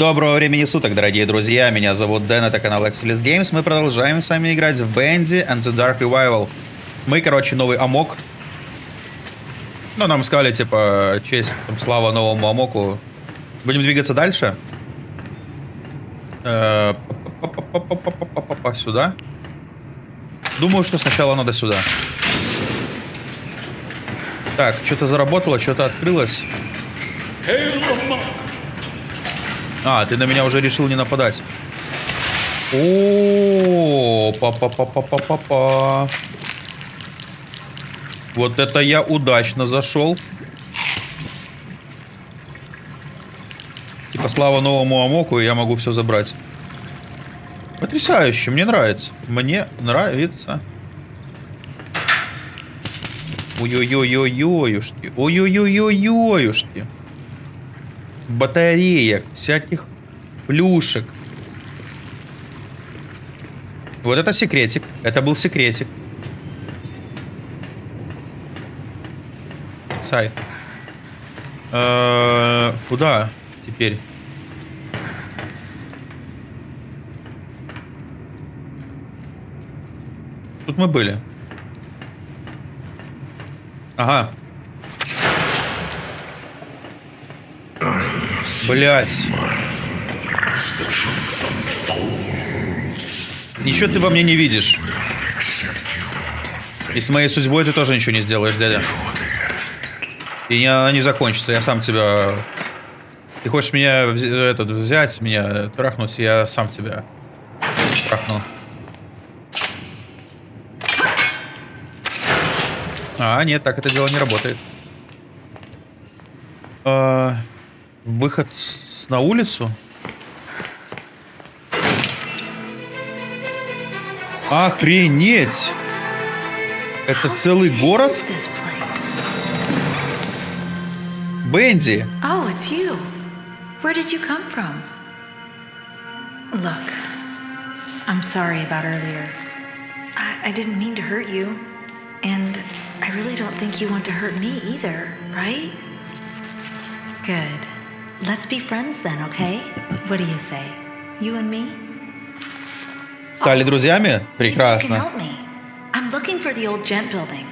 Доброго времени суток, дорогие друзья. Меня зовут Дэн, это канал Excelis Games. Мы продолжаем с вами играть в Bandy and the Dark Revival. Мы, короче, новый Амок. Ну, нам сказали, типа, честь, там, слава новому Амоку. Будем двигаться дальше. Сюда. Думаю, что сначала надо сюда. Так, что-то заработало, что-то открылось. А, ты на меня уже решил не нападать. О, па па па па па па па Вот это я удачно зашел. Типа слава новому Амоку, я могу все забрать. Потрясающе, мне нравится. Мне нравится. Ой-ой-ой-ой-ой-ушки. Батареек, всяких плюшек. Вот это секретик. Это был секретик. Сай. Э -э куда теперь? Тут мы были. Ага. Блять. Ничего ты во мне не видишь. И с моей судьбой ты тоже ничего не сделаешь, дядя. И она не закончится, я сам тебя... Ты хочешь меня вз... этот, взять, меня трахнуть, я сам тебя трахну. А, нет, так это дело не работает. А... Выход на улицу? Охренеть! Это целый город? Бенди! Oh, it's you. Where did you come from? Look, I'm sorry about earlier. I, I didn't mean to hurt you. And I really don't think you want to hurt me either, right? Good. Let's be friends then, okay? What do you say? You and me? Стали друзьями? Прекрасно. Help me. I'm looking for the old gent building.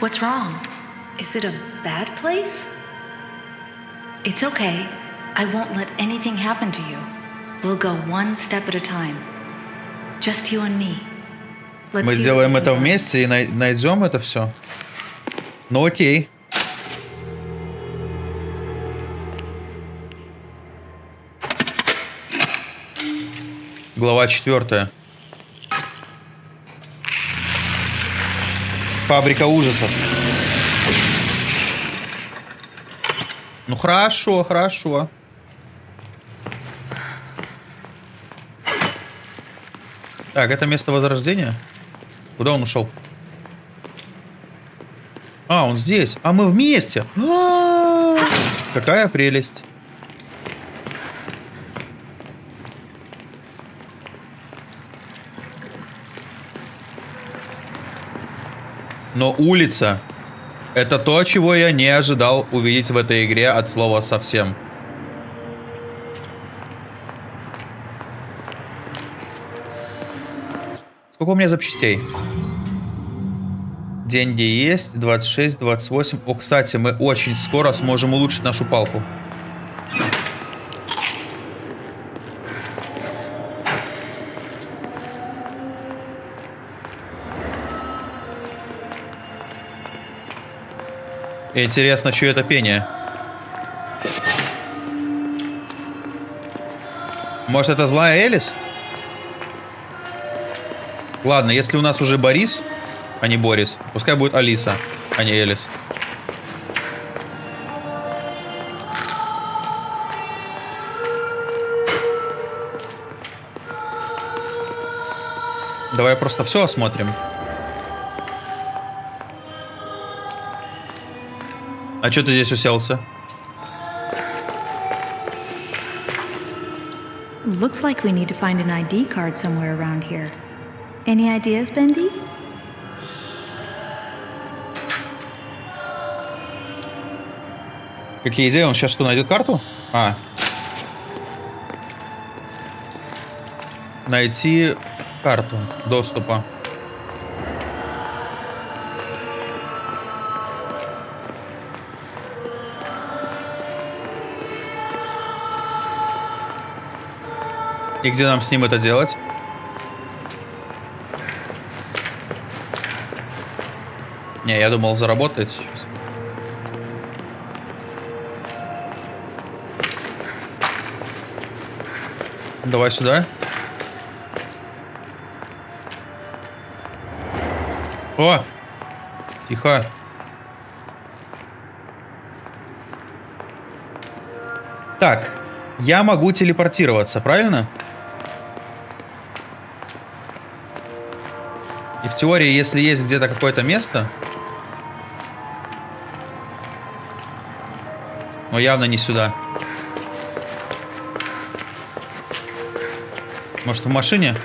What's wrong? Is it a bad place? It's okay. I won't let anything happen to you. We'll go one step at a time. Just you and me. Let's Мы сделаем это вместе и найдем это все. Ну окей. Глава четвертая. Фабрика ужасов. Ну хорошо, хорошо. Так, это место возрождения? Куда он ушел? А, он здесь. А мы вместе. А -а -а! Какая прелесть. Но улица — это то, чего я не ожидал увидеть в этой игре от слова совсем. Сколько у меня запчастей? Деньги есть, 26, 28. О, кстати, мы очень скоро сможем улучшить нашу палку. Интересно, что это пение? Может, это злая Элис? Ладно, если у нас уже Борис, а не Борис, пускай будет Алиса, а не Элис. Давай просто все осмотрим. А что ты здесь уселся? Looks like we need to find an ID card somewhere around here. Any ideas, Bendy? Какие идеи? Он сейчас что, найдет карту? А. Найти карту доступа. И где нам с ним это делать? Не, я думал, заработает сейчас. Давай сюда. О! Тихо. Так, я могу телепортироваться, правильно? И теории, если есть где-то какое-то место... Но явно не сюда. Может, в машине?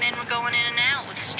Men were going in and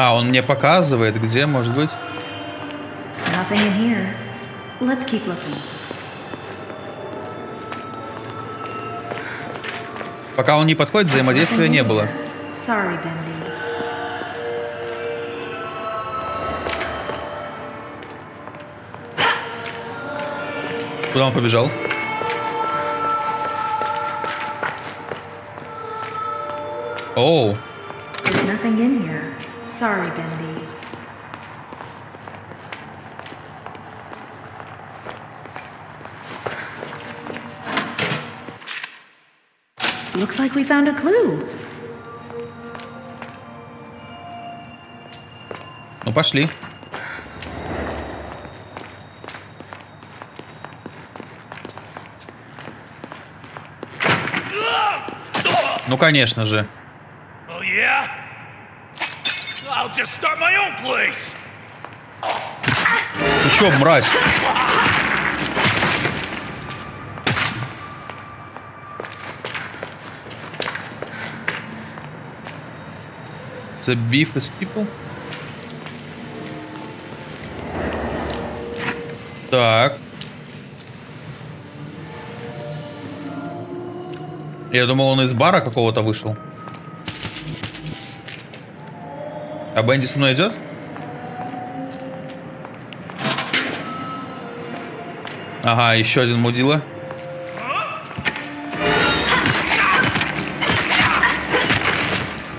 А, он мне показывает, где может быть. Nothing in here. Let's keep looking. Пока он не подходит, взаимодействия не было. here. Sorry, Bendy. Куда он побежал? Оу, here. Sorry, Bendy. Looks like we found a clue. ну пошли. Ну, конечно же. Oh? I'll just start my own place. Ты чё, мразь? The beef is people? Так. Я думал, он из бара какого-то вышел. А Бенди со мной идет? Ага, еще один мудила.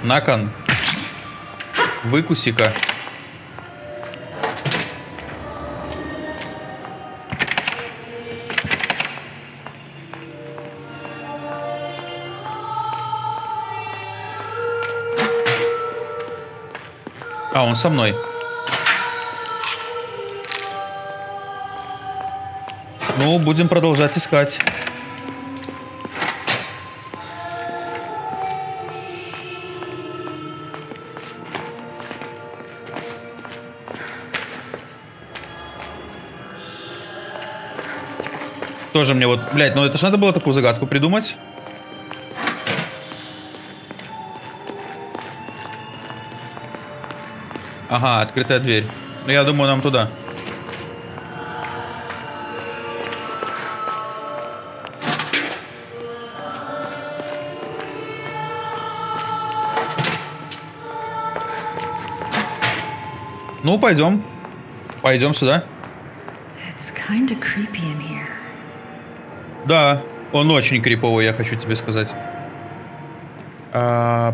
Након. Выкуси-ка. Он со мной. Ну, будем продолжать искать. Тоже мне вот, блядь, ну это ж надо было такую загадку придумать. Ага, открытая дверь. Ну я думаю, нам туда. Ну, пойдем. Пойдем сюда. Да, он очень криповый, я хочу тебе сказать. А,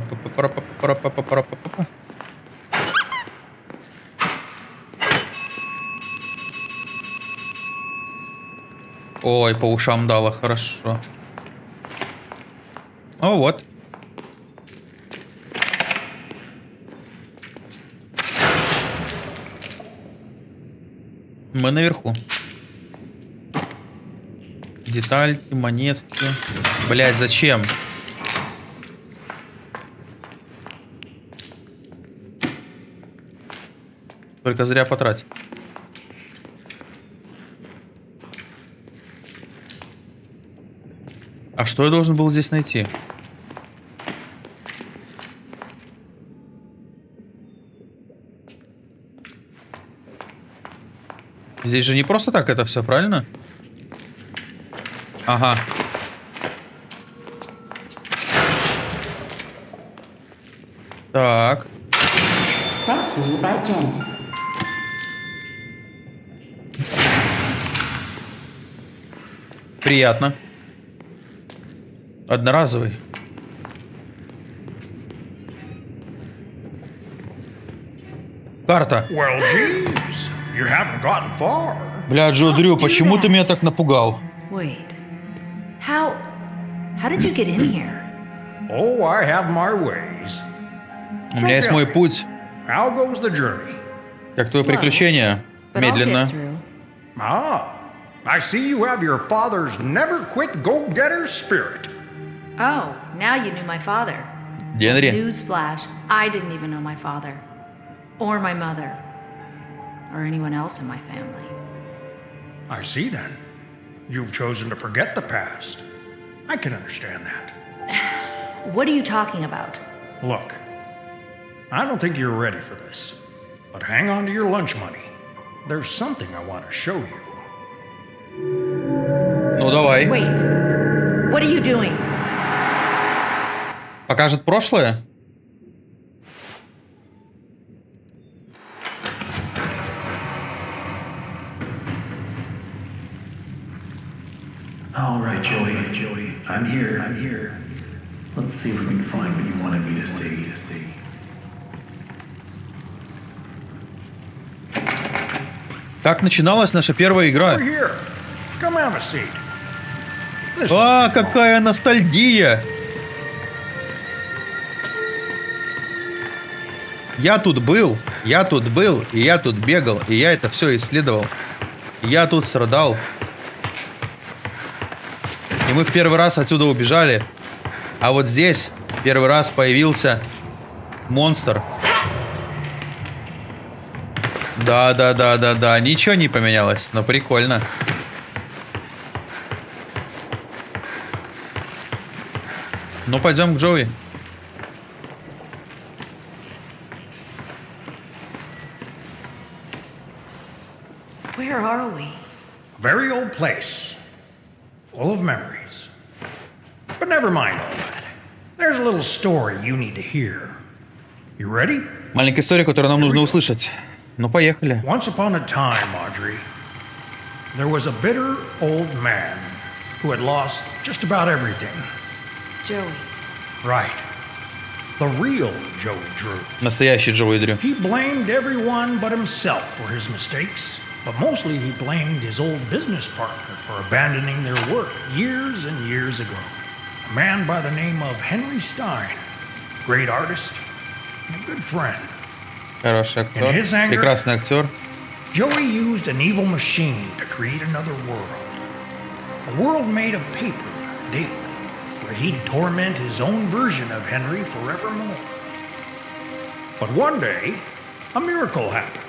Ой, по ушам дало, хорошо. О, вот. Мы наверху. Детальки, монетки. Блять, зачем? Только зря потратить. А что я должен был здесь найти? Здесь же не просто так это все, правильно? Ага. Так. Приятно. Одноразовый. Карта. Well, geez, you haven't gotten far. Бля, Джо Дрю, почему ты меня так напугал? Wait. How. How did you get in here? Oh, I have my ways. У меня есть мой путь. How goes the journey? Как твое приключение? Медленно. Ah, I see you have your father's never quit go-getter spirit. Oh, now you knew my father. Генри. Newsflash, I didn't even know my father. Or my mother. Or anyone else in my family. I see then. You've chosen to forget the past. I can understand that. What are you talking about? Look, I don't think you're ready for this, but hang on to your lunch money. There's something I want to show you. Ну давай. Wait. What are you doing? Покажет прошлое? All right, Joey, Joey, I'm here, I'm here. Let's see if we can find what you wanted me to see. To see. Так начиналась наша первая игра. А, какая ностальгия! Я тут был, я тут был, и я тут бегал, и я это все исследовал. Я тут страдал. И мы в первый раз отсюда убежали. А вот здесь первый раз появился монстр. Да, да, да, да, да. Ничего не поменялось, но прикольно. Ну, пойдем к Джоуи. Where are we? very old place, full of memories. But never mind all that. There's a little story you need to hear. You ready? Маленькая история, которую нам нужно услышать. Ну, поехали. Once upon a time, Audrey, there was a bitter old man who had lost just about everything. Joey. Right. The real Joey Drew. Настоящий Джоуи Дрю. He blamed everyone but himself for his mistakes, but mostly he blamed his old business partner for abandoning their work years and years ago. A man by the name of Henry Stein, great artist and a good friend. Хороший актер. In his anger- Прекрасный актер. Joey used an evil machine to create another world. A world made of paper and ink, where he'd torment his own version of Henry forevermore. But one day, a miracle happened.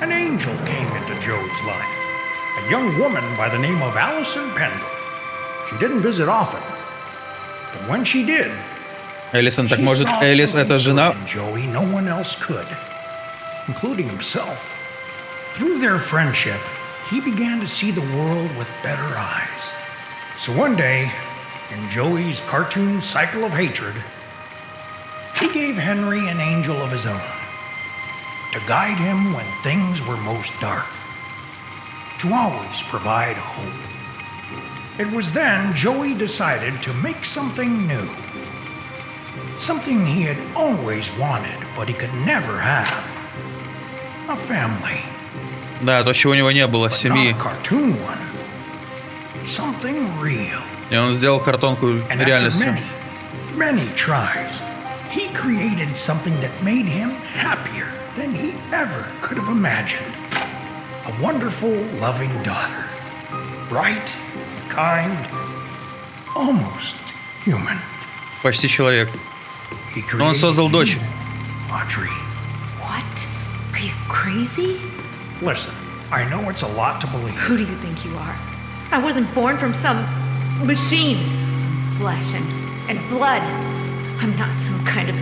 An angel came into Joey's life, a young woman by the name of Allison Pendle. She didn't visit often, but when she did, Элисон, так she может, saw Элис something это жена? good in Joey no one else could, including himself. Through their friendship, he began to see the world with better eyes. So one day, in Joey's cartoon cycle of hatred, he gave Henry an angel of his own to guide him when things were most dark, to always provide hope. It was then Joey decided to make something new. Something he had always wanted, but he could never have. A family. Да, то, чего у него не было, But семьи. not a cartoon one. Something real. И он сделал картонку And after реальностью. many, many tries, he created something that made him happier than he ever could have imagined. a wonderful, loving daughter. Bright, kind, almost human. Почти человек. He Но он создал created дочь. you, Audrey. What? Are you crazy? Listen, I know it's a lot to believe. Who do you think you are? I wasn't born from some machine. Flesh and, and blood.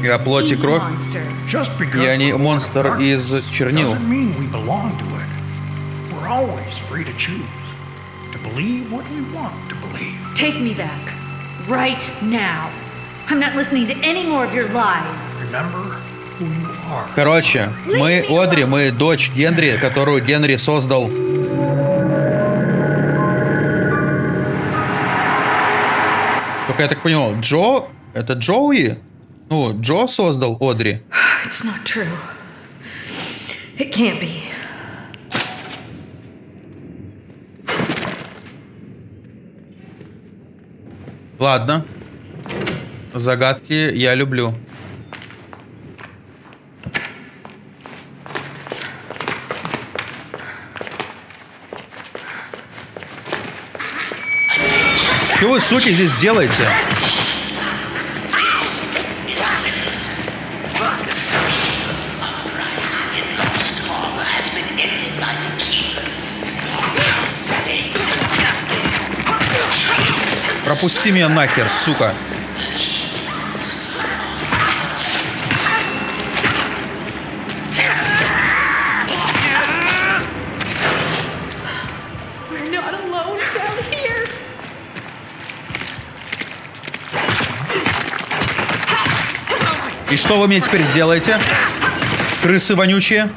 Я плоть и кровь. monster. Just because Я не монстр из чернил. Doesn't mean we belong to it. We're always free to choose. To believe what we want to believe. Take me back. Right now. I'm not listening to any more of your lies. Remember who you are. Короче, мы Одри, мы дочь Генри, которую Генри создал. Только я так понял, Джо... Это Джоуи? Ну, Джо создал Одри. It's not true. It can't be. Ладно. Загадки я люблю. Что вы, суки, здесь делаете? Пропусти меня нахер, сука. И что вы мне теперь сделаете? Крысы вонючие?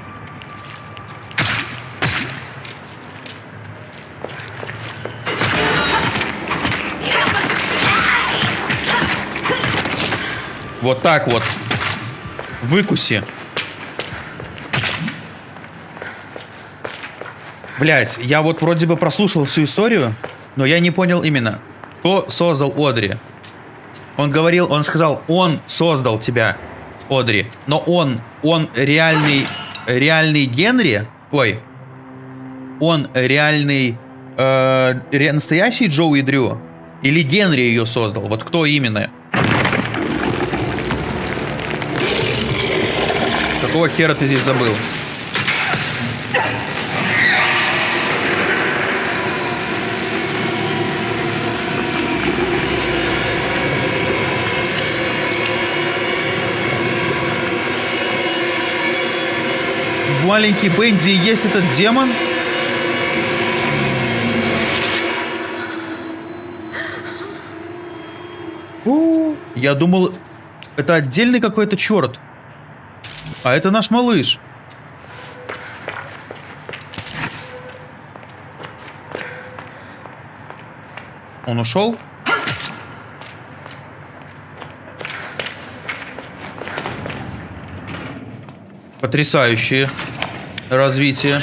Вот так вот. Выкуси. Блять, я вот вроде бы прослушал всю историю, но я не понял именно, кто создал Одри. Он говорил, он сказал, он создал тебя, Одри. Но он, он реальный, реальный Генри, ой, он реальный, э, настоящий Джоуи Дрю? Или Генри ее создал? Вот кто именно? Какого хера ты здесь забыл? Маленький Бенди и есть этот демон? У, Я думал, это отдельный какой-то черт. А это наш малыш. Он ушел? Потрясающее развитие.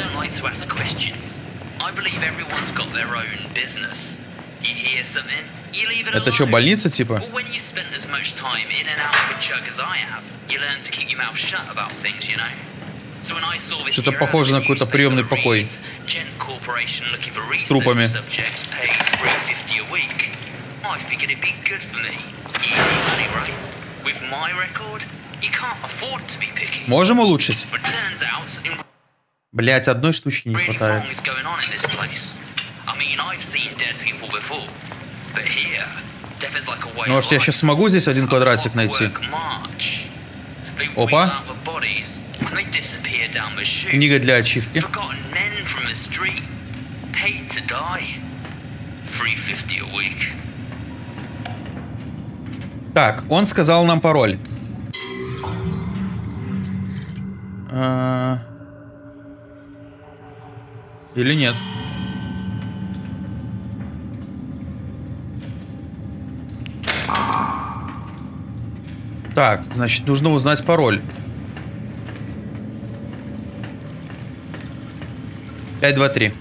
Это что, больница типа? Что-то похоже на какой-то приемный покой. research трупами. subjects pays 350 a week. I figured it'd be good for me. Easy money, right? With my record, you can't afford to be picky. Можем улучшить? Блять, одной штучки не хватает. Ну, может, я сейчас смогу здесь один квадратик найти? Chute. Книга для ачивки. Forgotten men from the street, paid to die. 350 a week. Так, он сказал нам пароль. А, Или нет? Так, значит, нужно узнать пароль. Пять, два, три.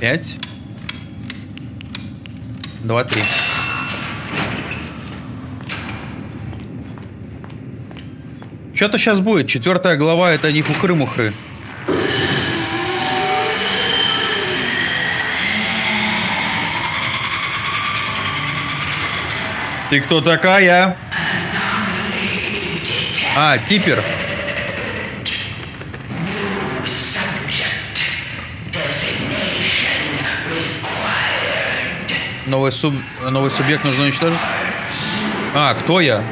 Пять. Два, три. Что-то сейчас будет. Четвертая глава это не хухры-мухры. Ты кто такая? А, типер. Новый, суб... Новый субъект нужно уничтожить? А, кто я?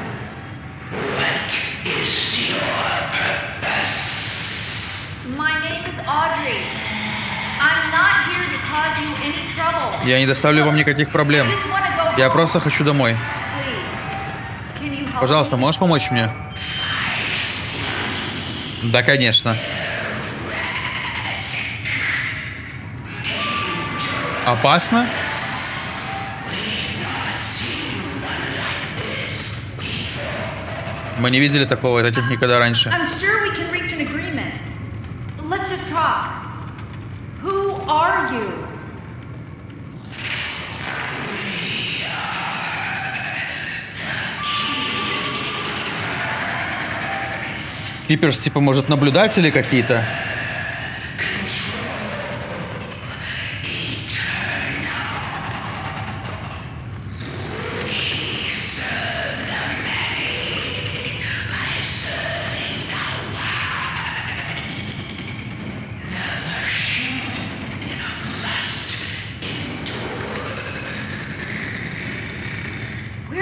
Я не доставлю вам никаких проблем. Я просто хочу домой. Please. Can you help Пожалуйста, можешь помочь мне? Да, конечно. Опасно? Мы не видели такого, это никогда раньше. Who are you? Типерс, типа, может, наблюдатели какие-то?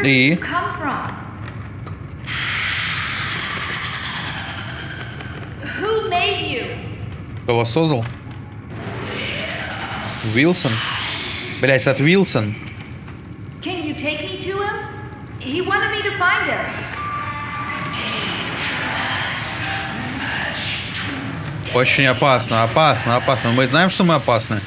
И? you come from? Who made you? Вас создал? Уилсон? Блять, от Уилсон. Очень опасно, опасно, опасно. Мы знаем, что мы опасны.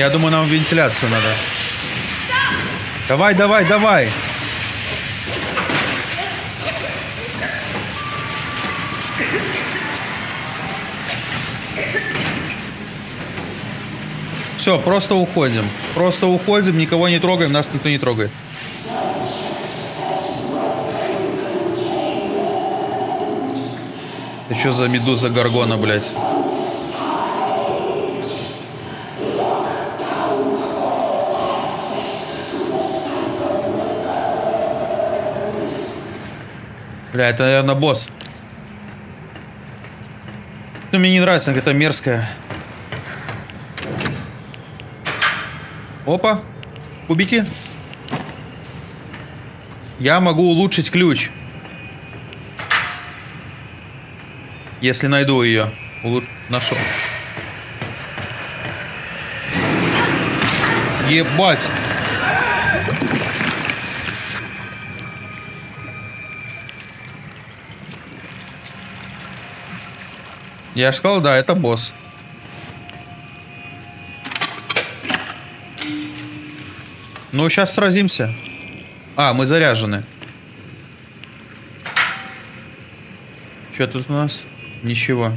Я думаю, нам вентиляцию надо. Давай, давай, давай. Все, просто уходим. Просто уходим, никого не трогаем, нас никто не трогает. Это что за медуза Гаргона, блядь? Бля, это, наверное, босс. Ну, мне не нравится, это мерзкая. Опа. Убейте. Я могу улучшить ключ. Если найду ее. Улу... Нашел. Ебать. Я же сказал, да, это босс. Ну, сейчас сразимся. А, мы заряжены. Что тут у нас? Ничего.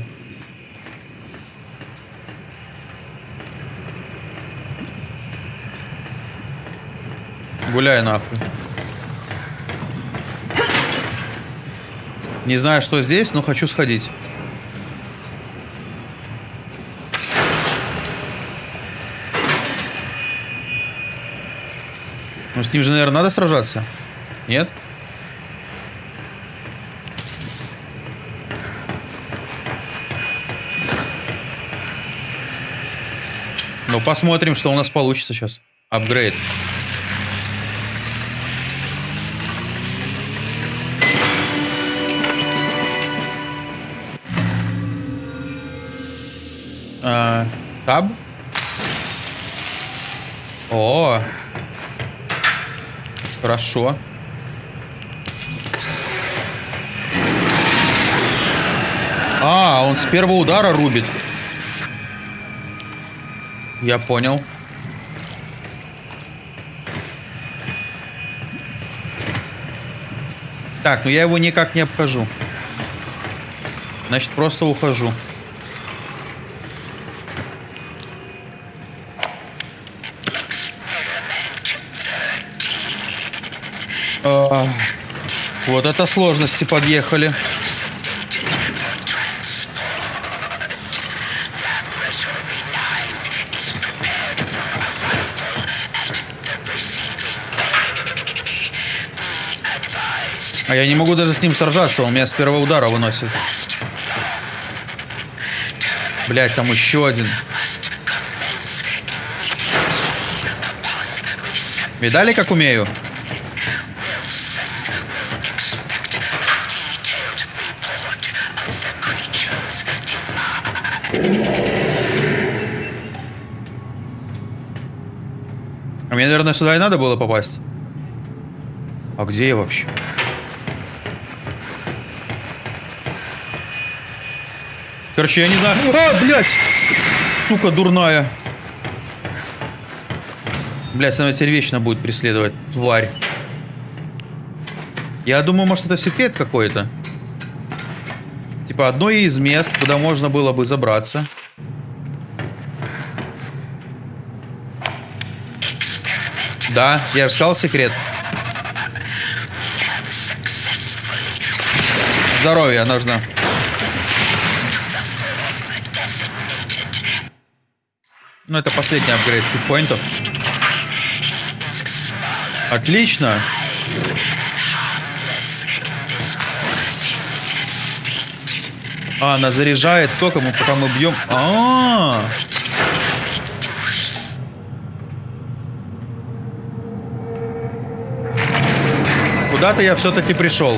Гуляй нахуй. Не знаю, что здесь, но хочу сходить. С ним же, наверное, надо сражаться. Нет? Ну, посмотрим, что у нас получится сейчас. Апгрейд. А, Таб? О, Хорошо. А, он с первого удара рубит. Я понял. Так, ну я его никак не обхожу. Значит, просто ухожу. Вот это сложности подъехали. А я не могу даже с ним сражаться, он меня с первого удара выносит. Блять, там еще один. Видали, как умею? Наверное, сюда и надо было попасть. А где я вообще? Короче, я не знаю. А, блядь! Сука дурная. Блядь, она теперь вечно будет преследовать. Тварь. Я думаю, может, это секрет какой-то. Типа, одно из мест, куда можно было бы забраться. Да, я же сказал секрет. Здоровье нужно. Ну, это последний апгрейд хитпоинтов. Отлично. А, она заряжает только мы пока мы бьем. А, -а, -а. Куда-то я все-таки пришел.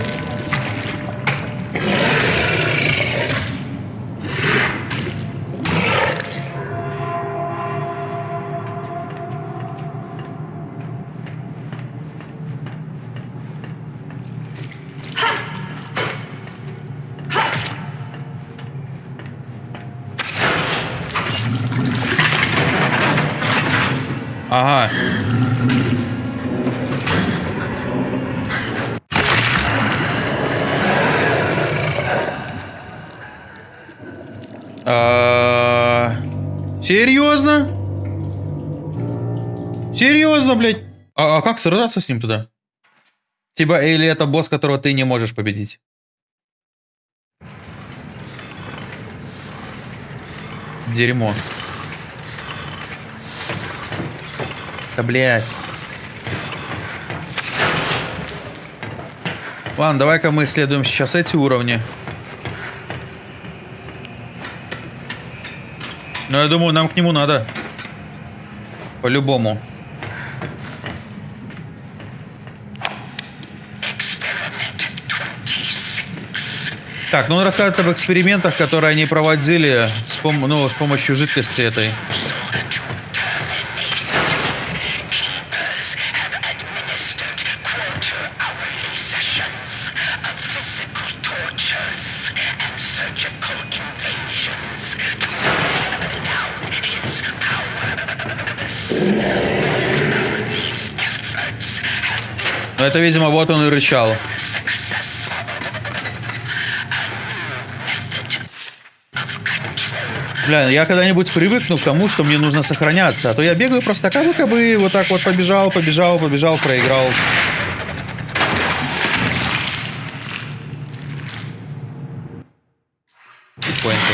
Ага. Как сражаться с ним туда? Типа, или это босс, которого ты не можешь победить? Дерьмо. Да, блядь. Ладно, давай-ка мы исследуем сейчас эти уровни. Но я думаю, нам к нему надо. По-любому. Так, ну он рассказывает об экспериментах, которые они проводили с, пом ну, с помощью жидкости этой. Но это, видимо, вот он и рычал. Бля, я когда-нибудь привыкну к тому, что мне нужно сохраняться. А то я бегаю просто кабы-кабы, вот так вот побежал, побежал, побежал, проиграл. Поинты.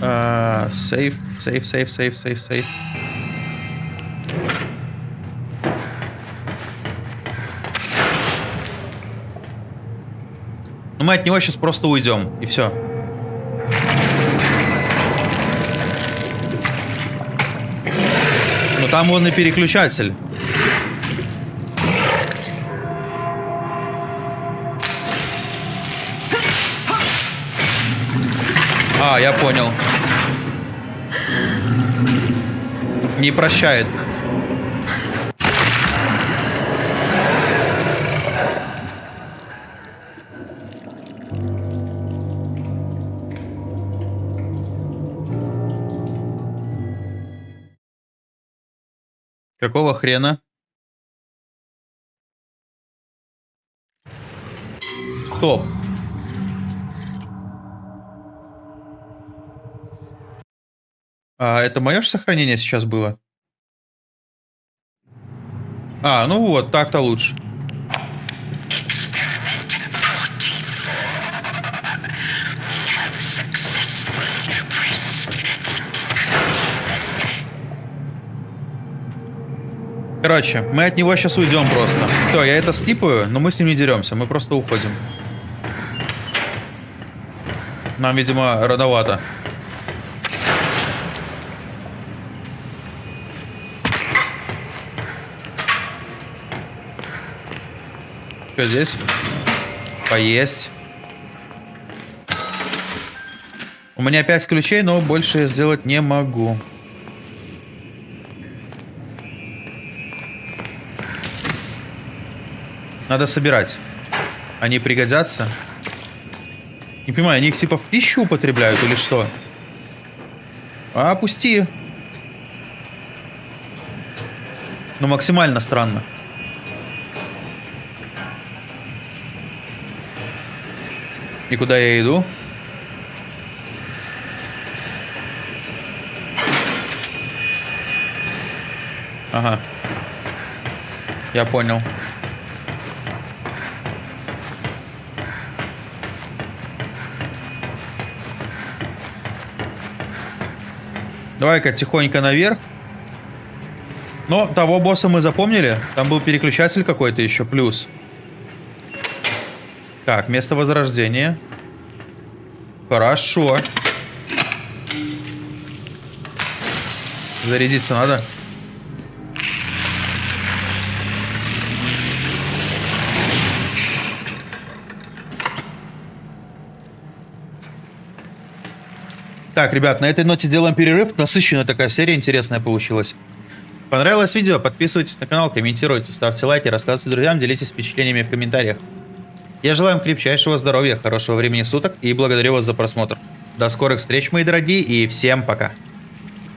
А, Сейф, сейф, сейф, сейф, сейф, сейф. Ну мы от него сейчас просто уйдем, и все. Ну там он и переключатель. А, я понял. Не прощает. Какого хрена? Стоп. А, это мое же сохранение сейчас было? А, ну вот, так-то лучше. Короче, мы от него сейчас уйдем просто. Все, я это скипаю, но мы с ним не деремся, мы просто уходим. Нам, видимо, рановато. Что здесь? Поесть. У меня 5 ключей, но больше сделать не могу. Надо собирать. Они пригодятся. Не понимаю, они их типа в пищу употребляют или что? А, пусти. Ну, максимально странно. И куда я иду? Ага. Я понял. Давай-ка тихонько наверх. Но того босса мы запомнили. Там был переключатель какой-то еще, плюс. Так, место возрождения. Хорошо. Зарядиться надо. Так, ребят, на этой ноте делаем перерыв. Насыщенная такая серия интересная получилась. Понравилось видео? Подписывайтесь на канал, комментируйте, ставьте лайки, рассказывайте друзьям, делитесь впечатлениями в комментариях. Я желаю вам крепчайшего здоровья, хорошего времени суток и благодарю вас за просмотр. До скорых встреч, мои дорогие, и всем пока.